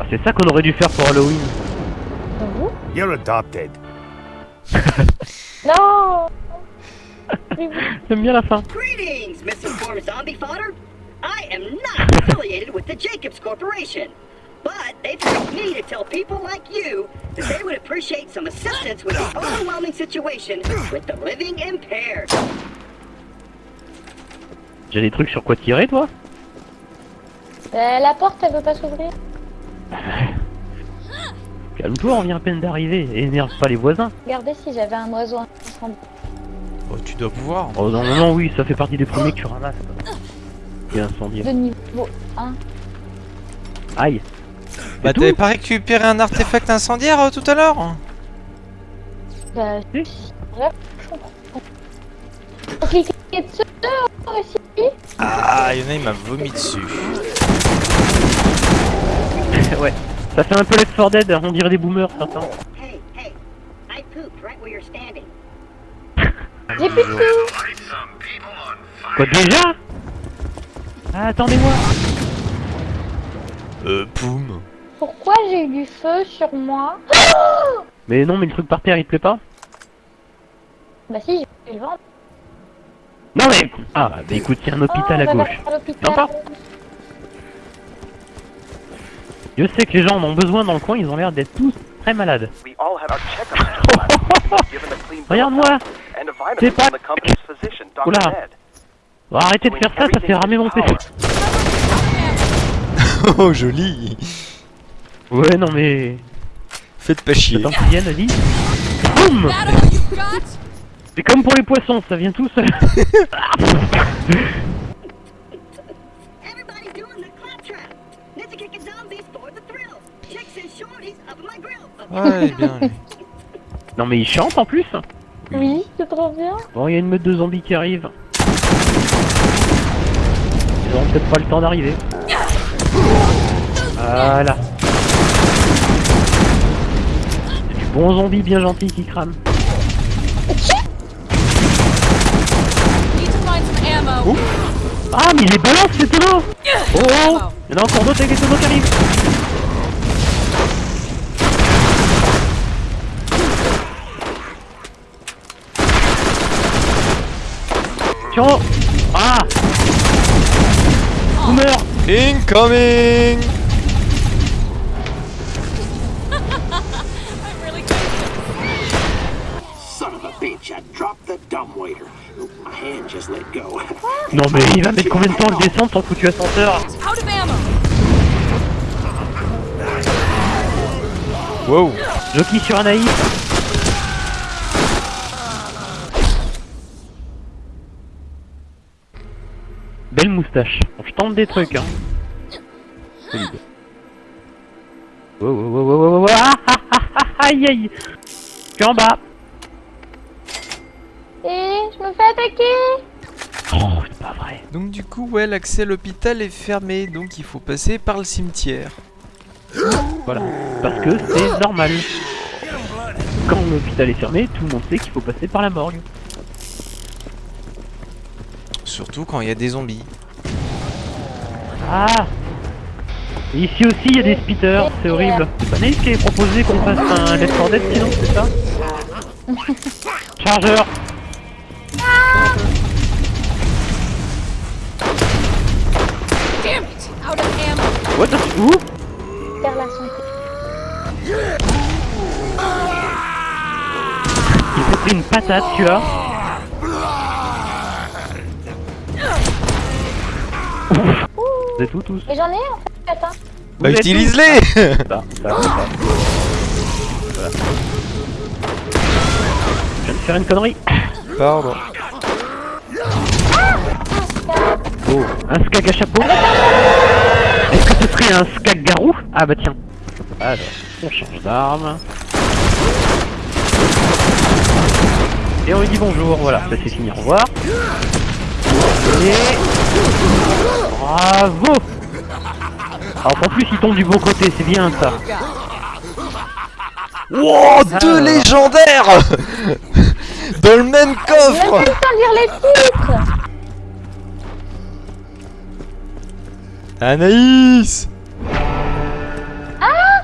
Ah, c'est ça qu'on aurait dû faire pour Halloween. Vous You're adopted. Non J'aime bien la fin. Greetings, misinformed zombie fodder. I am not affiliated with the Jacobs Corporation, but they've asked me to tell people like you that they would appreciate some assistance with the overwhelming situation with the living impaired. J'ai des trucs sur quoi tirer, toi? Euh, La porte, elle veut pas s'ouvrir? Calme-toi, on vient à peine d'arriver. Énerve pas les voisins. Regardez si j'avais un oiseau incendie. Oh, tu dois pouvoir. Oh non, non, non, oui, ça fait partie des premiers que tu ramasses. Et incendié. de niveau 1. Aïe. Bah, t'avais pas récupéré un artefact incendiaire euh, tout à l'heure Bah, bref, je comprends. Dessus aussi. Ah, y'en a, il m'a vomi dessus. ouais. Ça fait un peu Left 4 Dead, on dirait des boomers certains. Hey, hey, I pooped right where you're standing. J'ai plus de tout. Quoi déjà? Ah, Attendez-moi Euh, poum. Pourquoi j'ai eu du feu sur moi? Mais non, mais le truc par terre, il te plaît pas? Bah si, j'ai le ventre. Non mais Ah, bah écoute, il y a un hôpital Oh, à on va gauche. vers l'hôpital. Je sais que les gens en ont besoin dans le coin, ils ont l'air d'être tous très malades. Regarde-moi C'est pas-. Oula. Arrêtez de faire ça, ça fait ramer mon PC. Oh, joli. Ouais, non mais... Faites pas chier. Attends qu'ils viennent, vas-y. Boum C'est comme pour les poissons, ça vient tout seul. Ouais, bien. lui. non mais ils chantent en plus Oui, c'est trop bien. Bon, il y a une meute de zombies qui arrive. Ils auront peut-être pas le temps d'arriver. Voilà. C'est du bon zombie bien gentil qui crame. Ammo. Ah, mais il les balance ces tonneaux Oh oh Il y en a encore d'autres avec des tonneaux qui arrivent Ah Boomer Incoming. Son of a bitch, I dropped the dumbwaiter. My hand just let go. Non mais il va mettre combien de temps à le descendre sans foutu ascenseur. Wow. Jockey sur un naïf moustache. Bon, je tente des trucs hein. Solide. Wow, wow, wow, wow, wow, wow, ah, ah, ah, ah, aïe aïe Je suis en bas Et je me fais attaquer. Oh, c'est pas vrai. Donc du coup, ouais, l'accès à l'hôpital est fermé, donc il faut passer par le cimetière. Voilà. Parce que c'est normal. Quand l'hôpital est fermé, tout le monde sait qu'il faut passer par la morgue. Surtout quand il y a des zombies. Ah Et ici aussi il y a des spitters, c'est horrible. C'est pas qui avait proposé qu'on fasse un Left 4 Dead sinon, c'est ça Chargeur. What the... Où Faire la santé. Il s'est pris une patate, tu vois C'est tout tous. Et j'en ai en fait, hein. Bah Vous êtes utilise-les. Voilà. Je viens de faire une connerie. Pardon. Oh, un skag à chapeau Est-ce que ce serait un skag garou? Ah bah tiens. Alors, on change d'arme. Et on lui dit bonjour, voilà, ça c'est fini, au revoir. Bravo. Alors en plus il tombe du bon côté, c'est bien ça. Wow, ah. deux légendaires. Dans le même coffre. lire les Anaïs. Ah.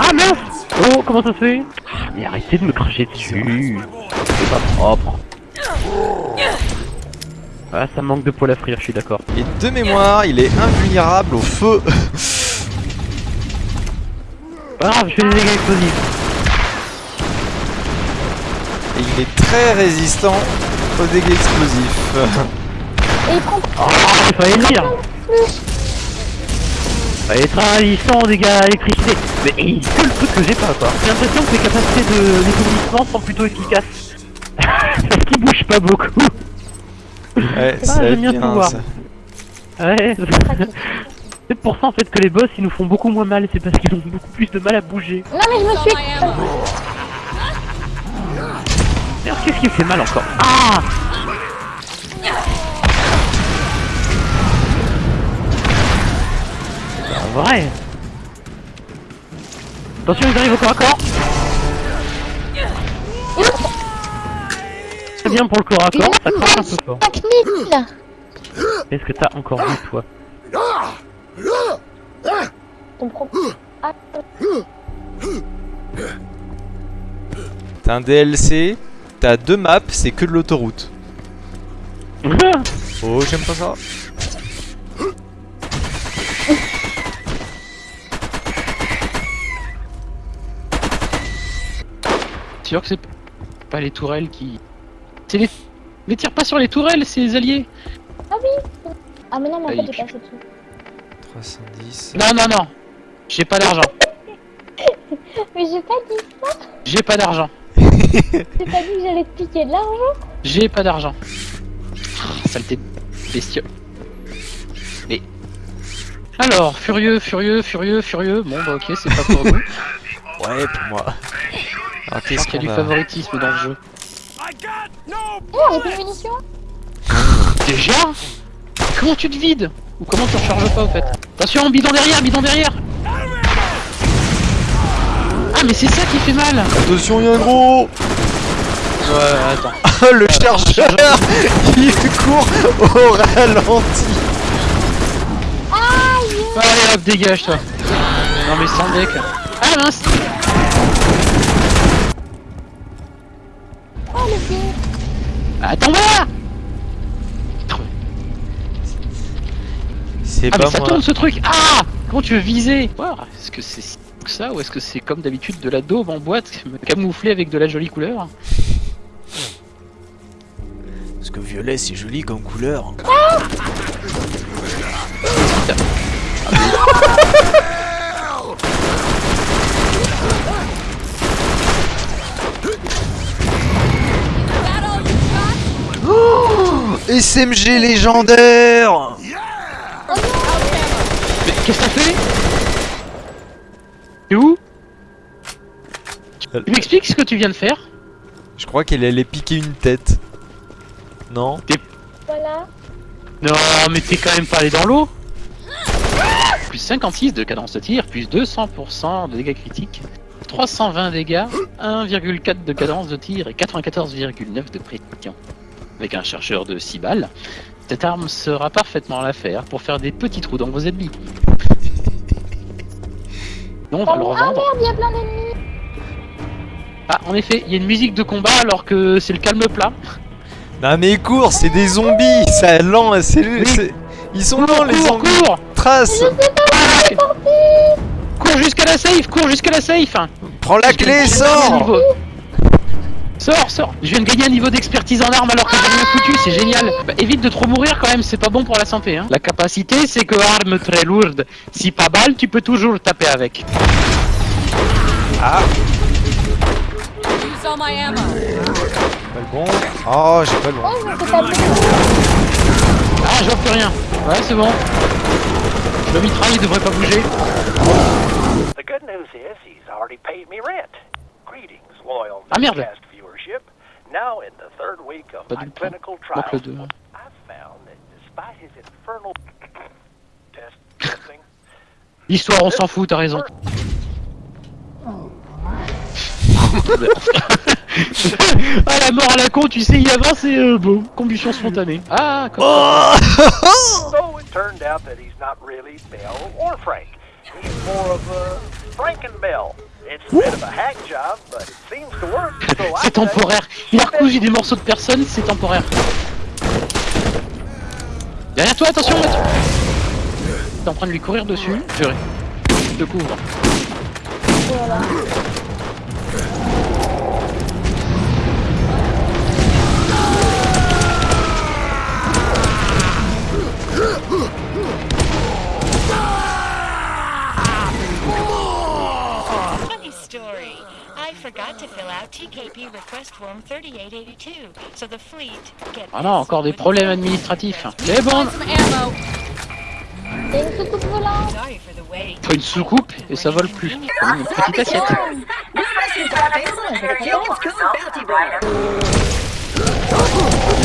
Ah mince. Oh, comment ça se fait? Ah, mais arrêtez de me cracher dessus. C'est pas propre. Ah ça manque de poil à frire, je suis d'accord. Et de mémoire, il est invulnérable au feu. Pas grave, je fais des dégâts explosifs. Et il est très résistant aux dégâts explosifs. Et il prend Oh, il fallait le dire Fallait être résistant aux dégâts à l'électricité. Mais il que le truc que j'ai pas quoi. J'ai l'impression que les capacités de d'étourdissement sont plutôt efficaces. Parce qu'ils bougent pas beaucoup. Ouais, Ah, ça j'aime bien bien tout voir. ça. Ouais. C'est pour ça en fait que les boss ils nous font beaucoup moins mal, c'est parce qu'ils ont beaucoup plus de mal à bouger. Non mais je me suis... Merde, qu'est-ce qui me fait mal encore Ah En vrai Attention, ils arrivent au corps à corps bien pour le corps à corps, ça crache un peu fort. 5000 Est-ce que t'as encore vu toi? Ton T'as un DLC, t'as deux maps, c'est que de l'autoroute. Oh, j'aime pas ça. sûr que c'est pas les tourelles qui. C'est les. Mais tire pas sur les tourelles, c'est les alliés ah oui Ah mais non, mais en Ah, fait il j'ai passé dessus. 310. Non, non, non J'ai pas d'argent Mais j'ai pas dit ça J'ai pas d'argent J'ai pas dit que j'allais te piquer de l'argent J'ai pas d'argent Ah, Saleté de bestiole Mais. Alors, furieux, furieux, furieux, furieux. Bon, bah ok, c'est pas pour nous. Ouais, pour moi. Alors, Je qu'est-ce pense qu'il y a du favoritisme dans le jeu? Oh, on a plus de munitions Déjà Comment tu te vides Ou comment tu recharges pas au fait Attention, bidon derrière, bidon derrière Ah mais c'est ça qui fait mal Attention, il y a un gros Ouais, attends. Ah, le chargeur Il court au ralenti. Allez hop, dégage toi. Non mais sans deck Ah mince Attends là C'est Ah mais pas ça moi. tourne ce truc Ah Comment tu veux viser Est-ce que c'est ça ou est-ce que c'est comme d'habitude de la daube en boîte camouflée avec de la jolie couleur Parce que violet, c'est joli comme couleur. That SMG légendaire. Mais qu'est-ce que t'as fait T'es où? Tu m'expliques ce que tu viens de faire? Je crois qu'elle allait piquer une tête. Non? Voilà. Non mais t'es quand même pas allé dans l'eau. Plus 56 de cadence de tir, plus 200% de dégâts critiques, 320 dégâts, 1,4 de cadence de tir et 94,9 de précision. Avec un chargeur de 6 balles, cette arme sera parfaitement à l'affaire pour faire des petits trous dans vos ennemis. Non, on va le Ah merde, il y a plein d'ennemis. Ah, en effet, il y a une musique de combat alors que c'est le calme plat. Non mais cours, c'est des zombies Ça lent, c'est... Ils sont lents les cours, zombies. cours. Trace. Cours jusqu'à la safe, cours jusqu'à la safe. Prends la clé, Je sors Sors, sors Je viens de gagner un niveau d'expertise en armes alors que j'ai rien foutu, c'est génial Bah, Évite de trop mourir quand même, c'est pas bon pour la santé hein. La capacité, c'est que arme très lourde, si pas balle, tu peux toujours taper avec. Use all my ammo. Pas le bon. Oh, j'ai pas le bon. Oh, Ah, je vois plus rien. Ouais, c'est bon. Le mitraille devrait pas bouger. The good news is he's already paid me rent. Greetings, loyal Ah, merde. Viewership. Now in the third week of my clinical trials. I've found that despite his infernal test testing, L'histoire, on s'en fout, t'as raison. ah la mort à la con, tu sais y avoir c'est euh, bon, combustion spontanée. Ah, comme Oh so it turned out that he's not really Bill or Frank. More of a Frankenbell. It's a bit of a hack job, but it seems to work. So I C'est temporaire. Il a recousu des morceaux de personnes, c'est temporaire. Derrière toi, attention Mathieu T'es en train de lui courir dessus, je je te couvre. Voilà. Ah non, encore des problèmes administratifs. Mais bon, a une soucoupe volante. Une soucoupe et ça vole plus. Comme une petite assiette. Il y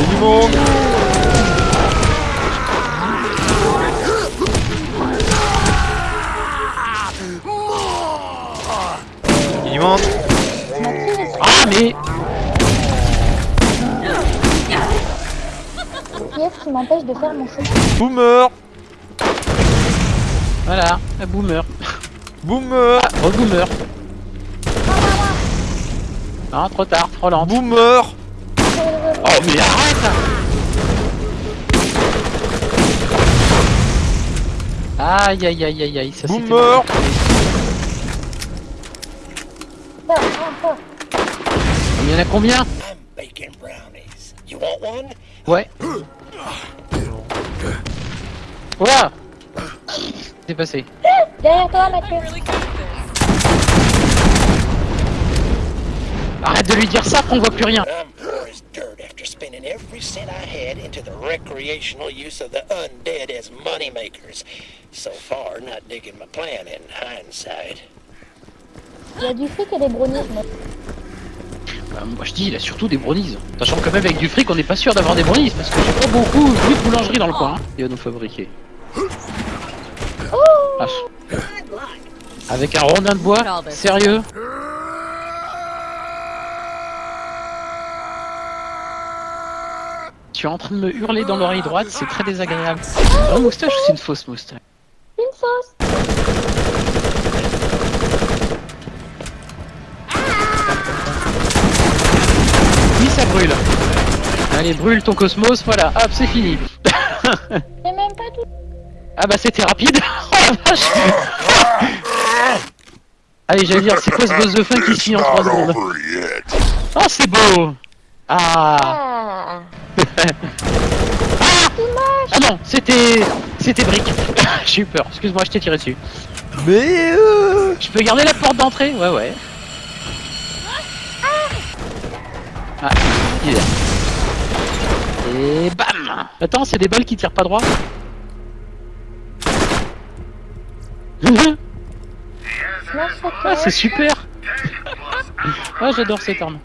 a du monde Il y a du monde Qui m'empêche de faire mon saut Boomer voilà, un boomer. Boomer Oh boomer. Non, trop tard, trop lent. Boomer Oh mais arrête Aïe aïe aïe aïe aïe, ça c'était... Boomer. Il y en a combien? I'm baking brownies. You want one? Ouais. Ouah C'est passé. Derrière toi, this. Arrête de lui dire ça, qu'on voit plus rien. I'm poor as dirt after spending every cent I had into the recreational use of the undead as moneymakers. So far, not digging my plan in hindsight. Il y a du fric et des brownies. mais- Bah, moi je dis, il a surtout des brownies. Sachant que même avec du fric, on n'est pas sûr d'avoir des brownies, parce que j'ai pas beaucoup de boulangerie dans le coin. hein. Il va nous fabriquer. Ah, avec un rondin de bois. Sérieux Tu es en train de me hurler dans l'oreille droite, c'est très désagréable. C'est une moustache ou c'est une fausse moustache Une sauce. Oui, ça brûle. Allez, brûle ton cosmos, voilà, hop, c'est fini. Ah bah c'était rapide. Oh la vache Allez, j'allais dire, c'est quoi ce boss de fin qui finit en 3 secondes Oh, c'est beau Ah Ah. Ah non, c'était... C'était brique. J'ai eu peur, excuse-moi, je t'ai tiré dessus. Mais euh... Je peux garder la porte d'entrée? Ouais, ouais. Ah, il est là. Et bam Attends, c'est des balles qui tirent pas droit Ah, c'est super Ah, j'adore cette arme.